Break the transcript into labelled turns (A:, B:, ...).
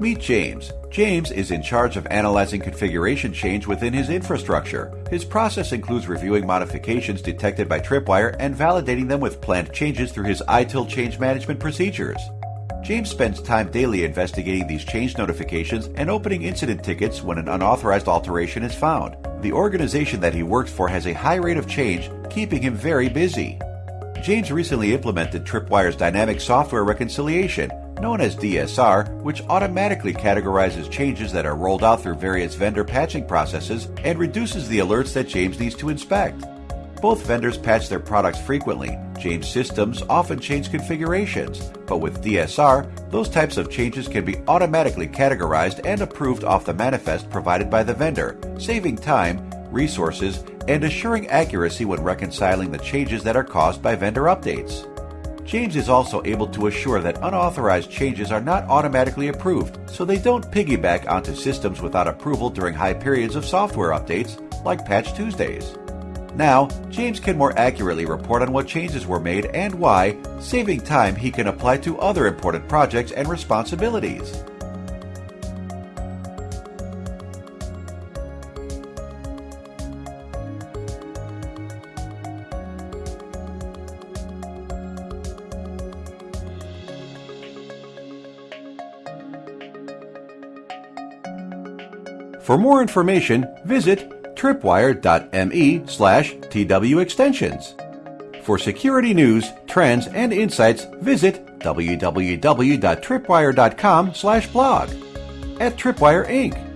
A: Meet James. James is in charge of analyzing configuration change within his infrastructure. His process includes reviewing modifications detected by Tripwire and validating them with planned changes through his ITIL change management procedures. James spends time daily investigating these change notifications and opening incident tickets when an unauthorized alteration is found. The organization that he works for has a high rate of change, keeping him very busy. James recently implemented Tripwire's dynamic software reconciliation, known as DSR, which automatically categorizes changes that are rolled out through various vendor patching processes and reduces the alerts that James needs to inspect. Both vendors patch their products frequently. James systems often change configurations, but with DSR, those types of changes can be automatically categorized and approved off the manifest provided by the vendor, saving time, resources, and assuring accuracy when reconciling the changes that are caused by vendor updates. James is also able to assure that unauthorized changes are not automatically approved, so they don't piggyback onto systems without approval during high periods of software updates, like Patch Tuesdays. Now, James can more accurately report on what changes were made and why, saving time he can apply to other important projects and responsibilities. For more information, visit tripwire.me slash twextensions. For security news, trends, and insights, visit www.tripwire.com slash blog. At Tripwire Inc.,